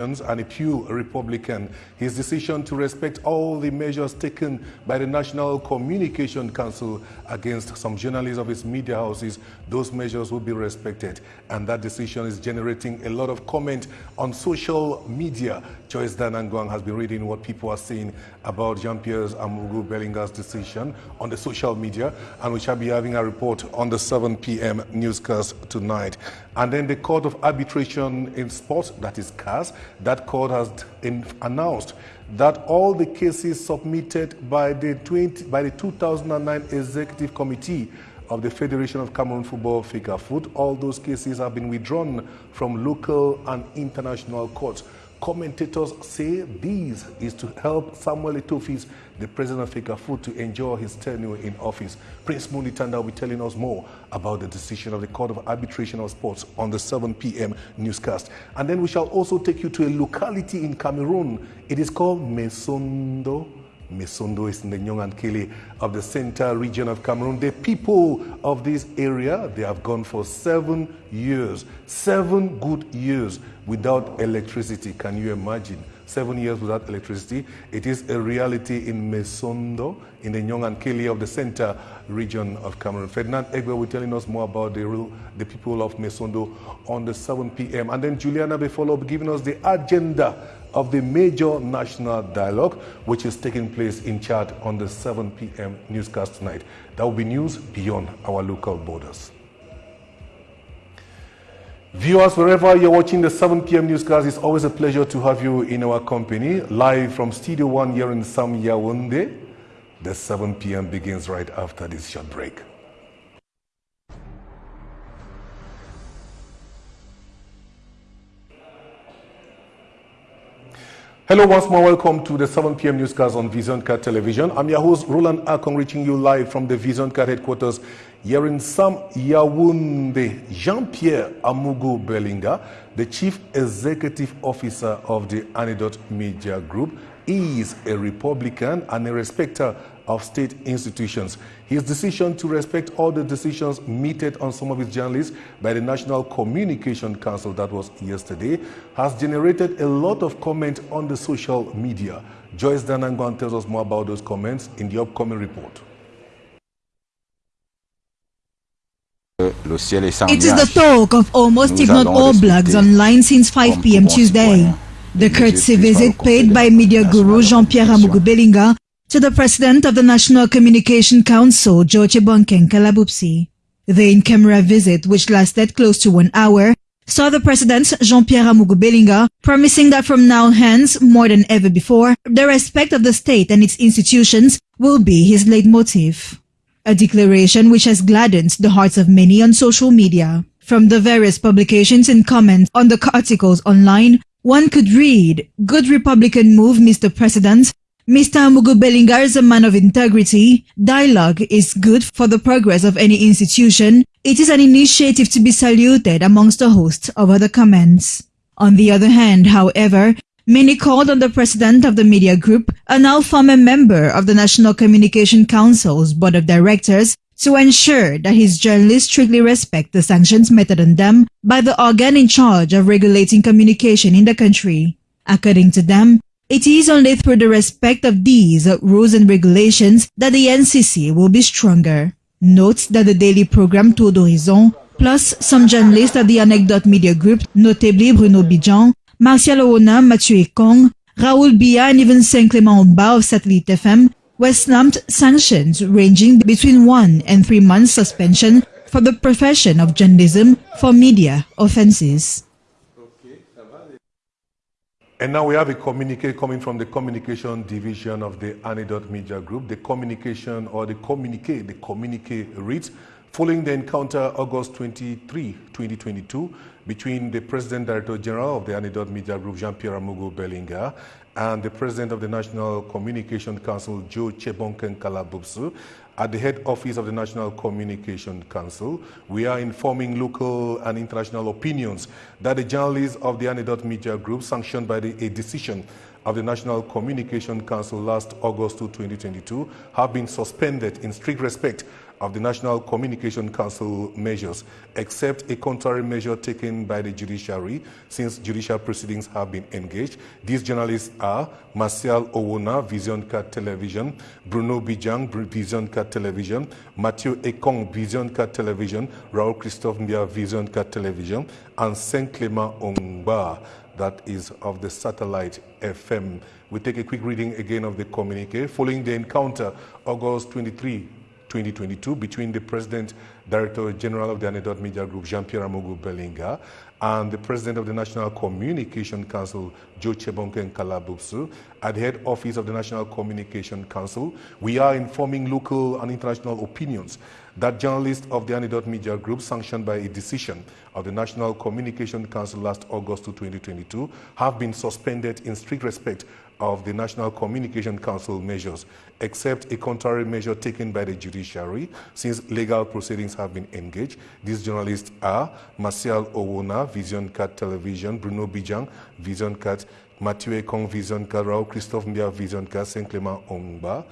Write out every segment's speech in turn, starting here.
and a pure Republican. His decision to respect all the measures taken by the National Communication Council against some journalists of his media houses, those measures will be respected. And that decision is generating a lot of comment on social media. Joyce Danangwang has been reading what people are saying about Jean-Pierre Amougou Belinga's decision on the social media, and we shall be having a report on the 7 p.m. newscast tonight. And then the Court of Arbitration in Sports, that is CAS, that court has announced that all the cases submitted by the, 20, by the 2009 Executive Committee of the Federation of Cameroon Football, FECAFOOT, all those cases have been withdrawn from local and international courts. Commentators say this is to help Samuel Eto'o-Fils, the president of FECAFOOT, to enjoy his tenure in office. Prince Munitanda will be telling us more about the decision of the Court of Arbitration of Sports on the 7 p.m. newscast. And then we shall also take you to a locality in Cameroon. It is called Messondo. Messondo is in the Nyong-et-Kéllé of the central region of Cameroon. The people of this area, they have gone for seven years, seven good years without electricity. Can you imagine? Seven years without electricity. It is a reality in Messondo, in the Nyong-et-Kéllé of the center region of Cameroon. Ferdinand Egbe will be telling us more about the, real, the people of Messondo on the 7 p.m. And then Juliana will be giving us the agenda of the major national dialogue, which is taking place in Chad on the 7 p.m. newscast tonight. That will be news beyond our local borders. Viewers, wherever you're watching the 7 p.m. newscast, it's always a pleasure to have you in our company. Live from Studio 1 here in Sam Yaoundé. The 7 p.m. begins right after this short break. Hello, once more. Welcome to the 7 p.m. newscast on Vision Card Television. I'm your host, Roland Akong, reaching you live from the Vision Card headquarters here in Sam Yaoundé. Jean-Pierre Amougou Belinga, the Chief Executive Officer of the Anecdote Media Group, is a Republican and a respecter of state institutions. His decision to respect all the decisions meted on some of his journalists by the National Communication Council that was yesterday has generated a lot of comment on the social media. Joyce Danangwan tells us more about those comments in the upcoming report. It is the talk of almost if not all blogs online since 5 p.m. Tuesday. The courtesy visit paid by media guru Jean-Pierre Amougou Belinga to the President of the National Communication Council, George Bonkeng Kalabubsu. The in-camera visit, which lasted close to one hour, saw the President, Jean-Pierre Amougou Belinga, promising that from now hence, more than ever before, the respect of the state and its institutions will be his leitmotif. A declaration which has gladdened the hearts of many on social media. From the various publications and comments on the articles online, one could read, Good Republican move, Mr. President, Mr. Amougou Belinga is a man of integrity. Dialogue is good for the progress of any institution. It is an initiative to be saluted amongst a host of other comments. On the other hand, however, many called on the president of the media group, a now former member of the National Communication Council's board of directors, to ensure that his journalists strictly respect the sanctions meted on them by the organ in charge of regulating communication in the country. According to them, it is only through the respect of these rules and regulations that the NCC will be stronger. Notes that the daily program Tour d'Horizon, plus some journalists at the Anecdote Media Group, notably Bruno Bidjang, Martial Owona, Mathieu Ekong, Raoul Bia, and even Saint-Clément Omba of Satellite FM, were snapped sanctions ranging between one and three months suspension for the profession of journalism for media offenses. And now we have a communique coming from the communication division of the Anecdote Media Group. The communication or the communique, the communique reads, following the encounter August 23, 2022, between the President Director General of the Anecdote Media Group, Jean-Pierre Amougou Belinga, and the President of the National Communication Council, Joe Chebonkeng Kalabubsu, at the head office of the National Communication Council, we are informing local and international opinions that the journalists of the Anecdote Media Group, sanctioned by the, a decision of the National Communication Council last August 2022, have been suspended in strict respect of the National Communication Council measures, except a contrary measure taken by the judiciary since judicial proceedings have been engaged. These journalists are Martial Owona, Vision Card Television, Bruno Bidjang, Vision Card Television, Mathieu Ekong, Vision Card Television, Raoul Christophe Mbia, Vision Card Television, and Saint Clement Ongba, that is of the satellite FM. We take a quick reading again of the communique. Following the encounter, August 23, 2022, between the President, Director General of the Anecdote Media Group, Jean-Pierre Amougou Belinga, and the President of the National Communication Council, Joe Chebonkeng Kalabubsu, at the head office of the National Communication Council, we are informing local and international opinions that journalists of the Anecdote Media Group, sanctioned by a decision of the National Communication Council last August 2022, have been suspended in strict respect of the National Communication Council measures, except a contrary measure taken by the judiciary since legal proceedings have been engaged. These journalists are Marcel Owona, Vision Cat Television, Bruno Bidjang, Vision Cat, Mathieu Ekong, Vision Cat, Raoul Christophe Mbia, Vision Cat, Saint Clement Ongba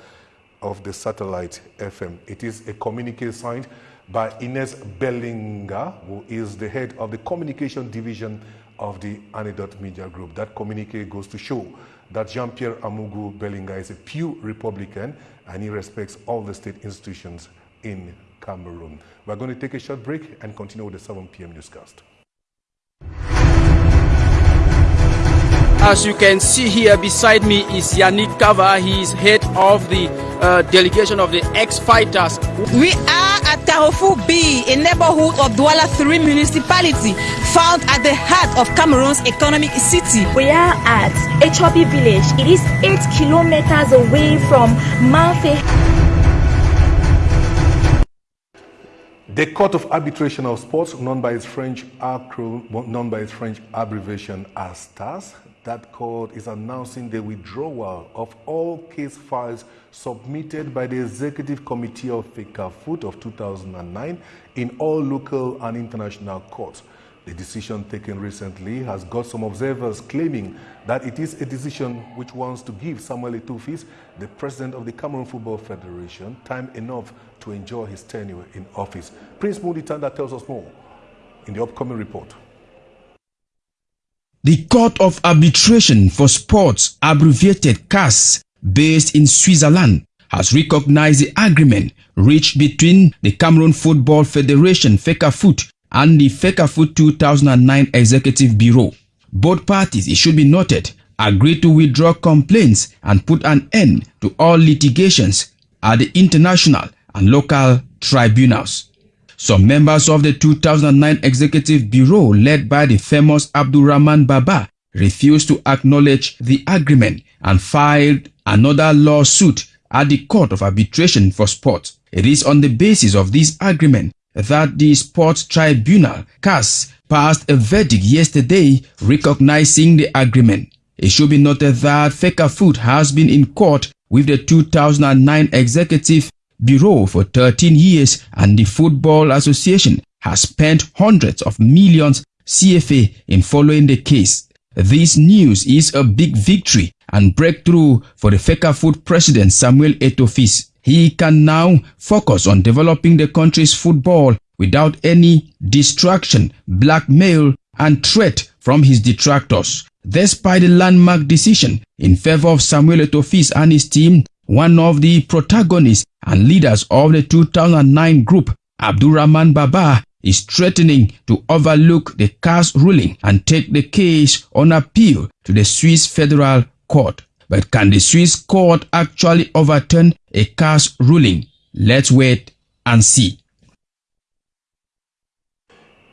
of the satellite FM. It is a communique signed by Ines Bellinga, who is the head of the communication division of the Anecdote Media Group. That communique goes to show that Jean-Pierre Amougou Belinga is a pure Republican and he respects all the state institutions in Cameroon. We're going to take a short break and continue with the 7 p.m. newscast. As you can see here beside me is Yannick Kava. He is head of the uh, delegation of the ex-fighters. We are Carrefour B, a neighborhood of Douala 3 municipality found at the heart of Cameroon's economic city. We are at Echobi village. It is 8 kilometers away from Manfe. The Court of Arbitration of Sports, known by its French acronym, known by its French abbreviation as STAS, that court is announcing the withdrawal of all case files submitted by the Executive Committee of FECAFOOT of 2009 in all local and international courts. The decision taken recently has got some observers claiming that it is a decision which wants to give Samuel Eto'o-Fils, the president of the Cameroon Football Federation, time enough to enjoy his tenure in office. Prince Muditanda tells us more in the upcoming report. The Court of Arbitration for Sports, abbreviated CAS, based in Switzerland, has recognized the agreement reached between the Cameroon Football Federation FECAFOOT and the FECAFOOT 2009 Executive Bureau. Both parties, it should be noted, agreed to withdraw complaints and put an end to all litigations at the international and local tribunals. Some members of the 2009 Executive Bureau led by the famous Abdurrahman Baba refused to acknowledge the agreement and filed another lawsuit at the Court of Arbitration for Sport. It is on the basis of this agreement that the Sports Tribunal, CAS, passed a verdict yesterday recognizing the agreement. It should be noted that FECAFOOT has been in court with the 2009 Executive Bureau for 13 years and the Football Association has spent hundreds of millions CFA in following the case. This news is a big victory and breakthrough for the FECAFOOT president Samuel Eto'o-Fils. He can now focus on developing the country's football without any distraction, blackmail, and threat from his detractors. Despite the landmark decision in favor of Samuel Eto'o-Fils and his team, one of the protagonists and leaders of the 2009 group, Abdurrahman Baba, is threatening to overlook the CAS ruling and take the case on appeal to the Swiss Federal Court. But can the Swiss court actually overturn a CAS ruling? Let's wait and see.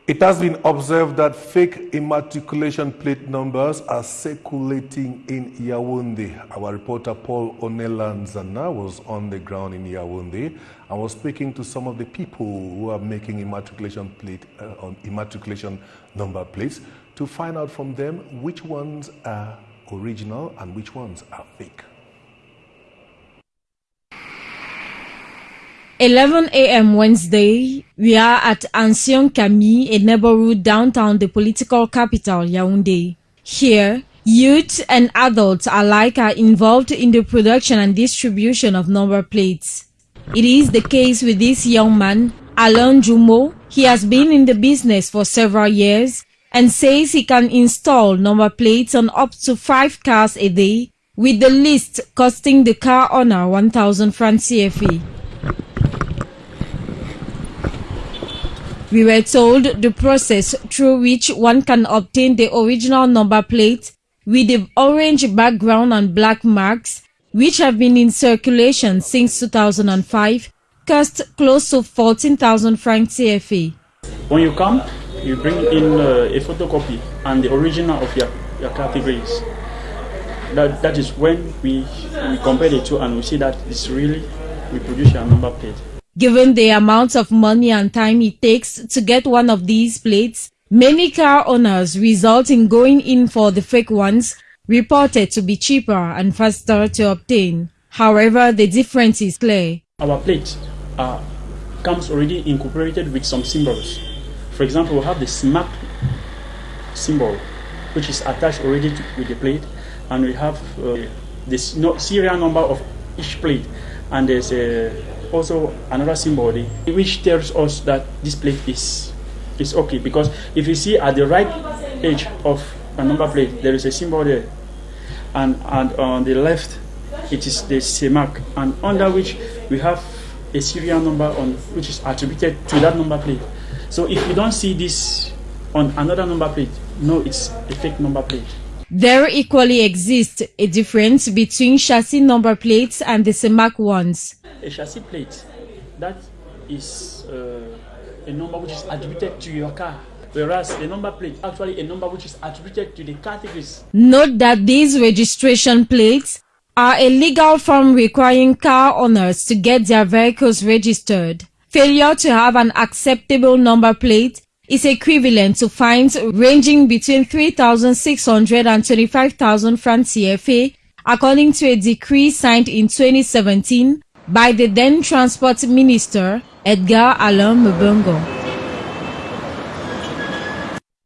It has been observed that fake immatriculation plate numbers are circulating in Yaoundé. Our reporter Paul Onelanzana was on the ground in Yaoundé and was speaking to some of the people who are making immatriculation plate uh, on immatriculation number plates to find out from them which ones are original and which ones are fake. 11 a.m. Wednesday, we are at Ancien Camille, a neighborhood downtown the political capital, Yaoundé. Here, youth and adults alike are involved in the production and distribution of number plates. It is the case with this young man, Alain Jumeau. He has been in the business for several years and says he can install number plates on up to five cars a day, with the list costing the car owner 1,000 francs CFA. We were told the process through which one can obtain the original number plate with the orange background and black marks, which have been in circulation since 2005, cost close to 14,000 francs CFA. When you come, you bring in uh, a photocopy and the original of your, your categories. That, that is when we, we compare the two and we see that it's really, we produce your number plate. Given the amount of money and time it takes to get one of these plates, many car owners result in going in for the fake ones, reported to be cheaper and faster to obtain. However, the difference is clear. Our plate uh, comes already incorporated with some symbols. For example, we have the CEMAC symbol, which is attached already to, with the plate, and we have uh, the serial number of each plate, and there's a also another symbol which tells us that this plate is is okay. Because if you see at the right edge of a number plate there is a symbol there. And and on the left it is the CEMAC and under which we have a serial number on which is attributed to that number plate. So if you don't see this on another number plate no it's a fake number plate there equally exists a difference between chassis number plates and the CEMAC ones. A chassis plate, that is uh, a number which is attributed to your car. Whereas a number plate, actually a number which is attributed to the categories. Note that these registration plates are a legal form requiring car owners to get their vehicles registered. Failure to have an acceptable number plate is equivalent to fines ranging between 3,600 and 25,000 francs CFA, according to a decree signed in 2017 by the then Transport Minister, Edgar Alain Mebe Ngo'o.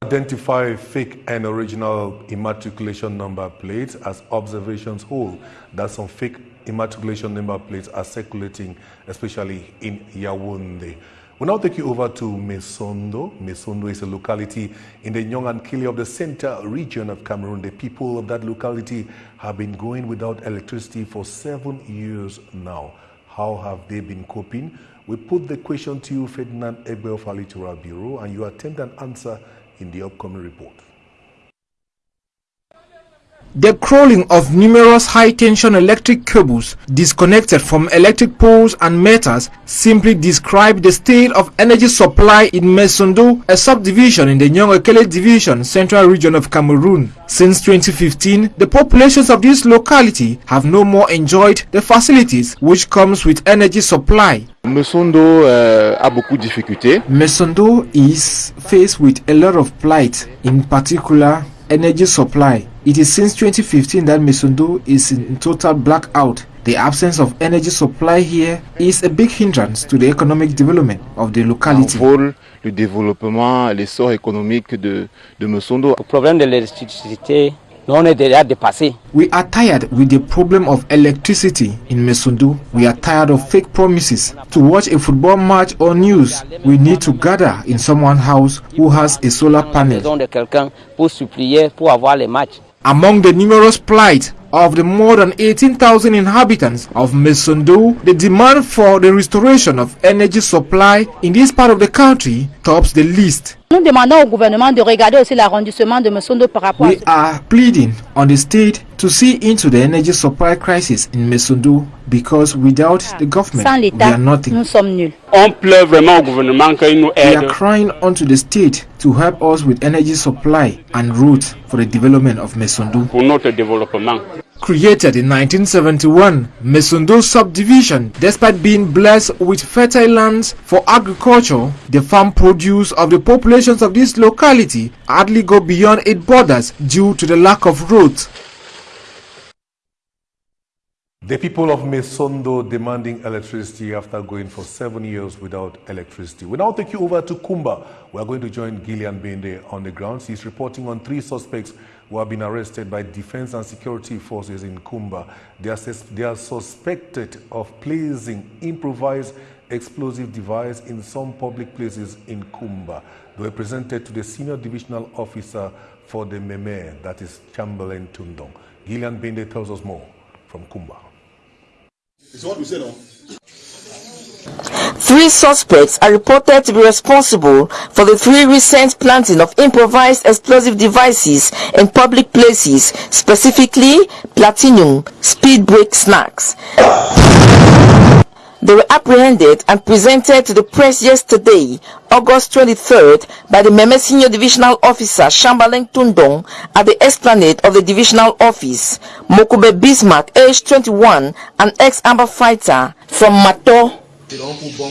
Identify fake and original immatriculation number plates as observations hold that some fake immatriculation number plates are circulating, especially in Yaoundé. We'll now take you over to Messondo. Messondo is a locality in the Nyong-et-Kéllé of the center region of Cameroon. The people of that locality have been going without electricity for seven years now. How have they been coping? We put the question to you, Ferdinand Egbe of Alitura Bureau, and you attempt an answer in the upcoming report. The crawling of numerous high-tension electric cables disconnected from electric poles and meters simply describe the state of energy supply in Messondo, a subdivision in the Nyong-et-Kéllé Division, Central Region of Cameroon. Since 2015, the populations of this locality have no more enjoyed the facilities which comes with energy supply. Messondo uh, a beaucoup de difficultés. Messondo is faced with a lot of plight, in particular energy supply. It is since 2015 that Messondo is in total blackout. The absence of energy supply here is a big hindrance to the economic development of the locality. Envole le développement, l'essor économique de, de Messondo. Le problème de l'électricité on est déjà dépassé. We are tired with the problem of electricity in Messondo. We are tired of fake promises. To watch a football match or news, we need to gather in someone's house who has a solar panel. Among the numerous plight of the more than 18,000 inhabitants of Messondo, the demand for the restoration of energy supply in this part of the country tops the list. Nous demandons au gouvernement de regarder aussi l'arrondissement de Messondo par rapport We are pleading on the state to see into the energy supply crisis in Messondo because without the government, Sans we are nothing. nous sommes nuls. On pleure vraiment au gouvernement qu'il nous We are crying onto the state to help us with energy supply and routes for the development of Messondo. pour notre développement. Created in 1971, Messondo subdivision, despite being blessed with fertile lands for agriculture, the farm produce of the populations of this locality hardly go beyond its borders due to the lack of roads. The people of Messondo demanding electricity after going for seven years without electricity. We now take you over to Kumba. We are going to join Gillian Bende on the ground. He's reporting on three suspects who have been arrested by defense and security forces in Kumba. They are, they are suspected of placing improvised explosive device in some public places in Kumba. They were presented to the senior divisional officer for the Meme, that is Chamberlain Tundong. Gillian Bende tells us more from Kumba. It's what we said? Three suspects are reported to be responsible for the three recent planting of improvised explosive devices in public places, specifically platinum speed brake snacks. They were apprehended and presented to the press yesterday, August 23rd, by the Meme Senior Divisional Officer Chamberlain Tundong at the esplanade of the divisional office. Mokube Bismarck, age 21, an ex-amber fighter from Mato. They don't put for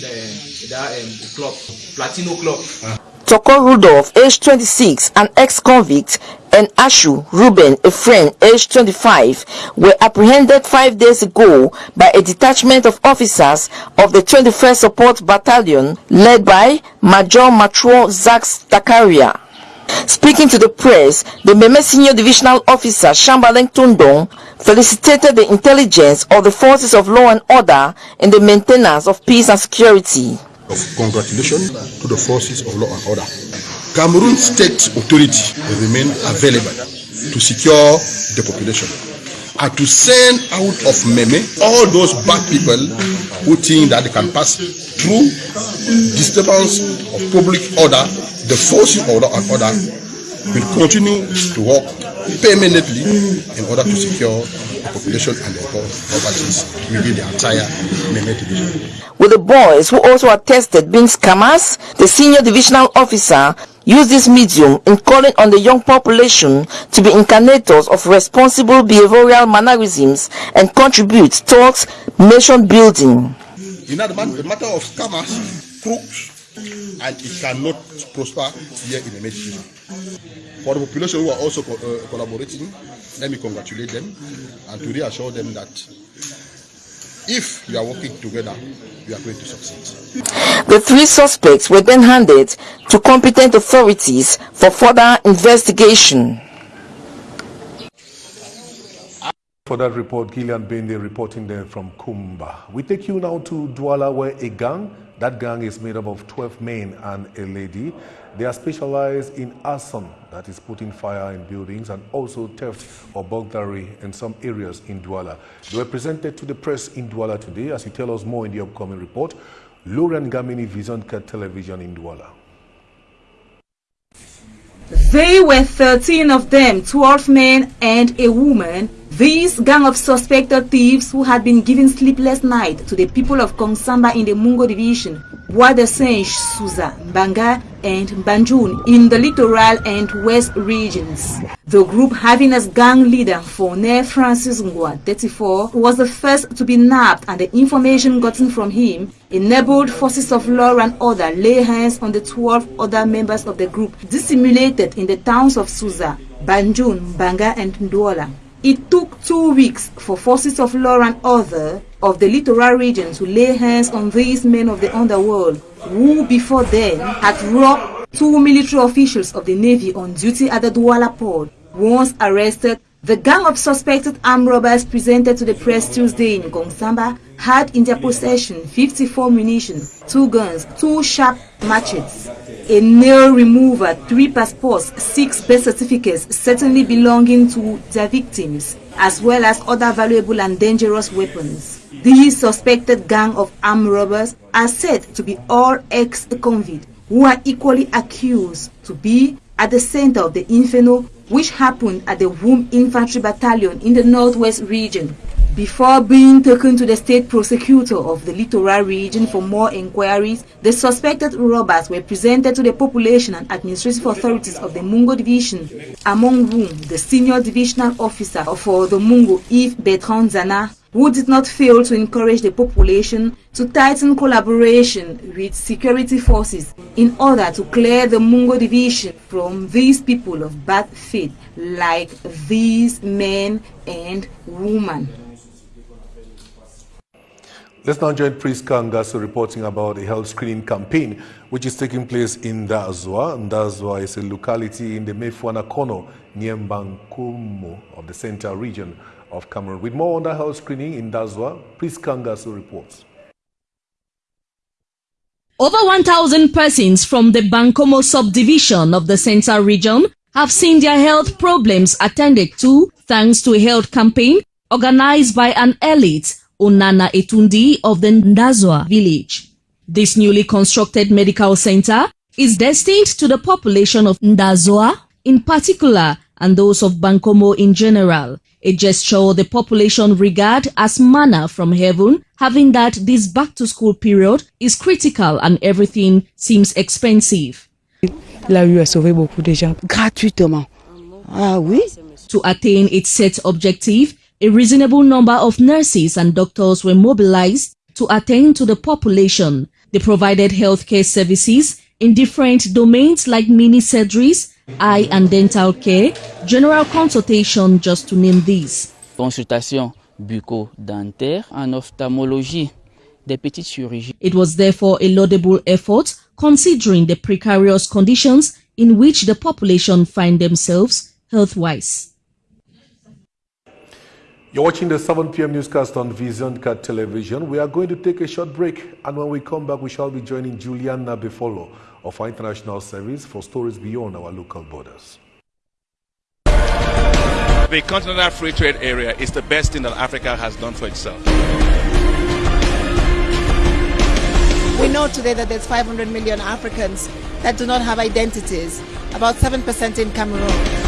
the, that um, club, Platino club. Toko Rudolph, age 26, an ex-convict, and Ashu Ruben, a friend, aged 25, were apprehended five days ago by a detachment of officers of the 21st Support Battalion led by Major Matro Zax Takaria. Speaking to the press, the Meme Senior Divisional Officer Chamberlain Tundong felicitated the intelligence of the forces of law and order in the maintenance of peace and security congratulations to the forces of law and order. Cameroon state authority will remain available to secure the population and to send out of Meme all those bad people who think that they can pass through disturbance of public order. The forces of law and order will continue to work permanently in order to secure the population and the properties within the entire Meme division. With the boys who also attested being scammers, the senior divisional officer used this medium in calling on the young population to be incarnators of responsible behavioral mannerisms and contribute towards nation building. You know, the, man, the matter of scammers, crooks, and it cannot prosper here in Mediterranean. For the population who are also co uh, collaborating, let me congratulate them and to reassure them that if we are working together, we are going to succeed. The three suspects were then handed to competent authorities for further investigation. For that report, Gillian Bende reporting there from Kumba. We take you now to Douala where a gang, that gang is made up of 12 men and a lady. They are specialized in arson, that is putting fire in buildings, and also theft or burglary in some areas in Douala. They were presented to the press in Douala today, as he tell us more in the upcoming report. Lorian Gamini Vision Television in Douala. They were 13 of them, 12 men and a woman. This gang of suspected thieves who had been giving sleepless night to the people of Nkongsamba in the Mungo division, Bois-de-Senj, Suza, Banga and Banjul in the littoral and west regions. The group having as gang leader Fournet Francis Ngwa, 34, was the first to be nabbed and the information gotten from him enabled forces of law and order lay hands on the 12 other members of the group dissimulated in the towns of Suza, Banjul, Banga and Ndwala. It took two weeks for forces of law and order of the littoral region to lay hands on these men of the underworld who before then had robbed two military officials of the Navy on duty at the Douala port. Once arrested, the gang of suspected armed robbers presented to the press Tuesday in Nkongsamba had in their possession 54 munition, two guns, two sharp machetes, a nail remover, three passports, six birth certificates certainly belonging to their victims, as well as other valuable and dangerous weapons. These suspected gang of armed robbers are said to be all ex-convicts who are equally accused to be at the center of the inferno which happened at the Womb Infantry Battalion in the Northwest region before being taken to the state prosecutor of the littoral region for more inquiries, the suspected robbers were presented to the population and administrative authorities of the Mungo division, among whom the senior divisional officer for the Mungo, Yves Bertrand Zana, who did not fail to encourage the population to tighten collaboration with security forces in order to clear the Mungo division from these people of bad faith like these men and women. Let's now join Priest Kangasu reporting about a health screening campaign which is taking place in Ndazwa. Ndazwa is a locality in the Mefou-et-Akono near Mbankomo of the central region of Cameroon. With more on the health screening in Ndazwa, Priest Kangasu reports. Over 1,000 persons from the Bankomo subdivision of the central region have seen their health problems attended to thanks to a health campaign organized by an elite Onana Etundi of the Ndazwa village. This newly constructed medical center is destined to the population of Ndazwa in particular and those of Bankomo in general, a gesture the population regard as manna from heaven, having that this back-to-school period is critical and everything seems expensive. La a sauvé beaucoup de gens gratuitement. Ah oui. To attain its set objective, a reasonable number of nurses and doctors were mobilized to attend to the population. They provided healthcare services in different domains like mini surgeries, eye and dental care, general consultation, just to name these. Consultation bucco-dentaire en ophtalmologie, des petites chirurgies. It was therefore a laudable effort considering the precarious conditions in which the population find themselves health-wise. You're watching the 7 p.m. newscast on Vision Card Television. We are going to take a short break, and when we come back, we shall be joining Juliana Befolo of our international service for stories beyond our local borders. The Continental Free Trade Area is the best thing that Africa has done for itself. We know today that there's 500 million Africans that do not have identities, about 7% in Cameroon.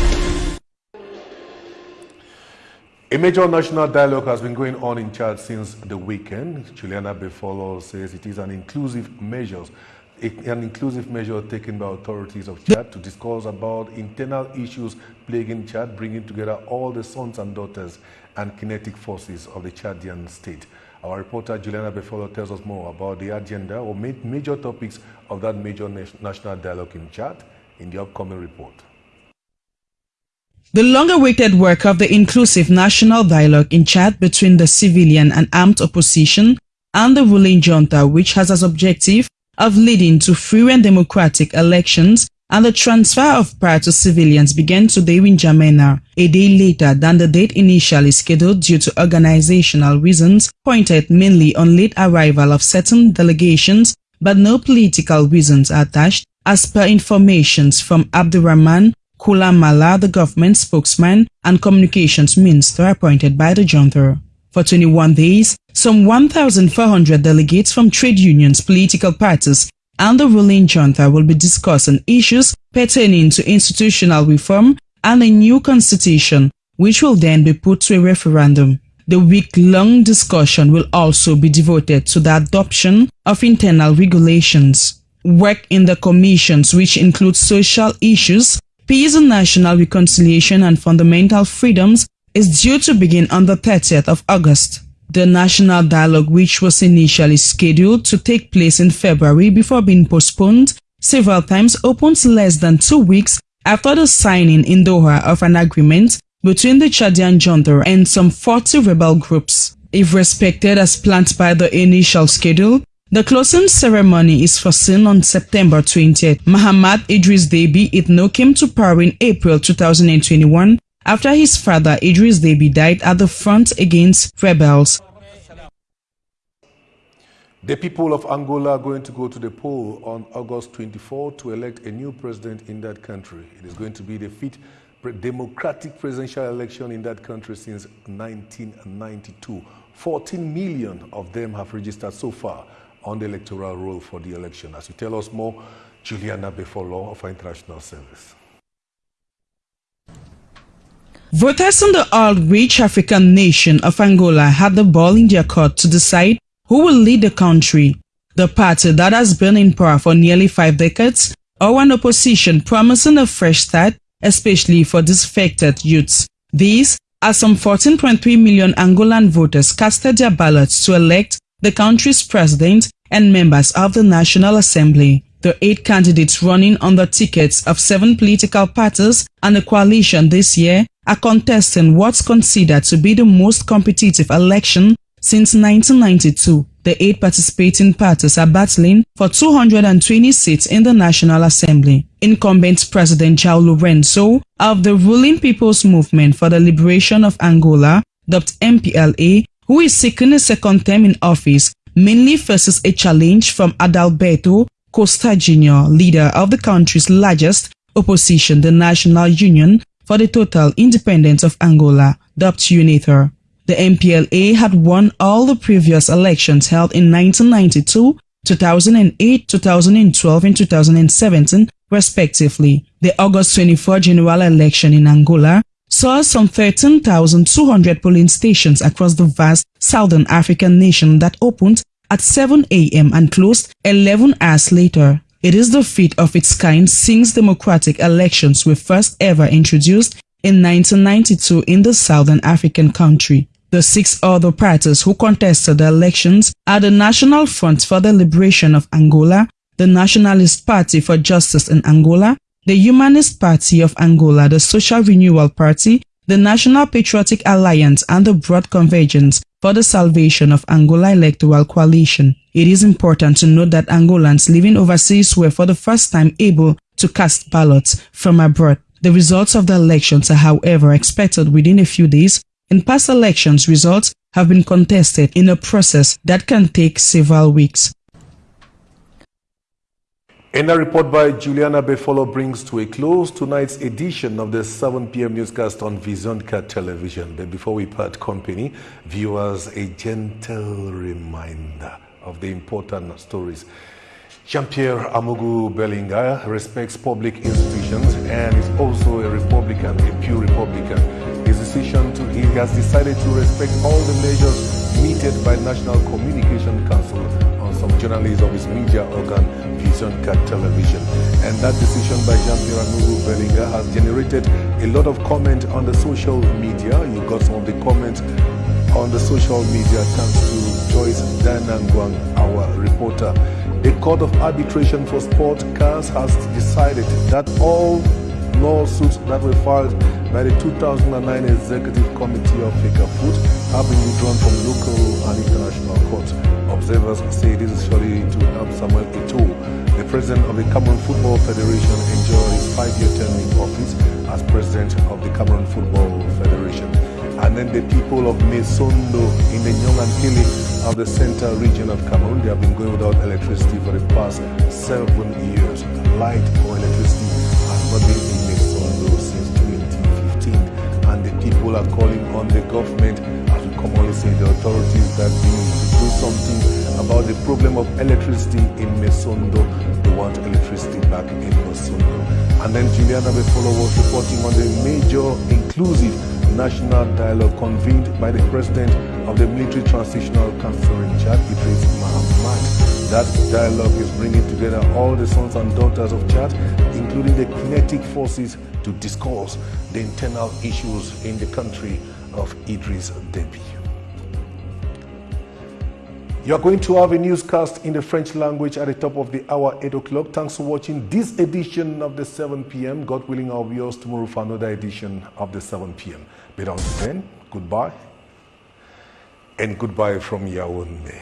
A major national dialogue has been going on in Chad since the weekend. Juliana Befolo says it is an inclusive measure, an inclusive measure taken by authorities of Chad to discuss about internal issues plaguing Chad, bringing together all the sons and daughters and kinetic forces of the Chadian state. Our reporter Juliana Befolo tells us more about the agenda or major topics of that major national dialogue in Chad in the upcoming report. The long-awaited work of the inclusive national dialogue in Chad between the civilian and armed opposition and the ruling junta, which has as objective of leading to free and democratic elections and the transfer of power to civilians began today in N'Djamena, a day later than the date initially scheduled due to organizational reasons pointed mainly on late arrival of certain delegations, but no political reasons attached as per informations from Abdurrahman Koulamallah, the government spokesman and communications minister appointed by the junta. For 21 days, some 1,400 delegates from trade unions, political parties, and the ruling junta will be discussing issues pertaining to institutional reform and a new constitution, which will then be put to a referendum. The week-long discussion will also be devoted to the adoption of internal regulations. Work in the commissions, which include social issues, Peace and National Reconciliation and Fundamental Freedoms is due to begin on the 30th of August. The national dialogue, which was initially scheduled to take place in February before being postponed several times, opens less than two weeks after the signing in Doha of an agreement between the Chadian junta and some 40 rebel groups. If respected as planned by the initial schedule, the closing ceremony is foreseen on September 20th. Mahamat Idriss Déby Itno came to power in April 2021 after his father Idriss Déby died at the front against rebels. The people of Angola are going to go to the poll on August 24 to elect a new president in that country. It is going to be the fifth democratic presidential election in that country since 1992. 14 million of them have registered so far on the electoral roll for the election. As you tell us more, Juliana Befolo of our International Service. Voters in the oil-rich African nation of Angola had the ball in their court to decide who will lead the country. The party that has been in power for nearly five decades or an opposition promising a fresh start, especially for disaffected youths. These are some 14.3 million Angolan voters casted their ballots to elect the country's president and members of the National Assembly. The eight candidates running on the tickets of seven political parties and a coalition this year are contesting what's considered to be the most competitive election Since 1992, the eight participating parties are battling for 220 seats in the National Assembly. Incumbent President João Lourenço of the ruling People's Movement for the Liberation of Angola, dubbed MPLA, who is seeking a second term in office, mainly faces a challenge from Adalberto Costa Jr., leader of the country's largest opposition, the National Union for the Total Independence of Angola, dubbed UNITA. The MPLA had won all the previous elections held in 1992, 2008, 2012 and 2017 respectively. The August 24 general election in Angola saw some 13,200 polling stations across the vast southern African nation that opened at 7 a.m. and closed 11 hours later. It is the feat of its kind since democratic elections were first ever introduced in 1992 in the southern African country. The six other parties who contested the elections are the National Front for the Liberation of Angola, the Nationalist Party for Justice in Angola, the Humanist Party of Angola, the Social Renewal Party, the National Patriotic Alliance, and the Broad Convergence for the Salvation of Angola Electoral Coalition. It is important to note that Angolans living overseas were for the first time able to cast ballots from abroad. The results of the elections are however expected within a few days in past elections, results have been contested in a process that can take several weeks. And a report by Juliana Befolo brings to a close tonight's edition of the 7 p.m. newscast on Visionka Television. But before we part company, viewers, a gentle reminder of the important stories. Jean-Pierre Amougou Belinga respects public institutions and is also a Republican, a pure Republican His decision to, he has decided to respect all the measures meted by National Communication Council journalists of his media organ, Vision Cat Television. And that decision by Jean-Pierre Amougou Belinga has generated a lot of comment on the social media. You got some of the comments on the social media thanks to Joyce Danangwang, our reporter. The Court of Arbitration for Sport CAS has decided that all lawsuits that were filed by the 2009 Executive Committee of FECAFOOT have been withdrawn from local and international courts. Observers say this is surely to help Samuel Eto'o, the president of the Cameroon Football Federation, enjoy his five-year term in office as president of the Cameroon Football Federation. And then the people of Messondo in the Nyong'an of the central region of Cameroon, they have been going without electricity for the past seven years. Light or electricity has not been in Messondo since 2015. and the people are calling on the government, say, the authorities that we need to do something about the problem of electricity in Messondo. They want electricity back in Messondo. And then Juliana Befolo was reporting on the major inclusive national dialogue convened by the president of the Military Transitional Council in Chad, Idriss. That dialogue is bringing together all the sons and daughters of Chad, including the kinetic forces, to discuss the internal issues in the country of Idriss Déby. You are going to have a newscast in the French language at the top of the hour, 8 o'clock. Thanks for watching this edition of the 7 p.m. God willing, I'll be yours tomorrow for another edition of the 7 p.m. But until then, goodbye and goodbye from Yaoundé.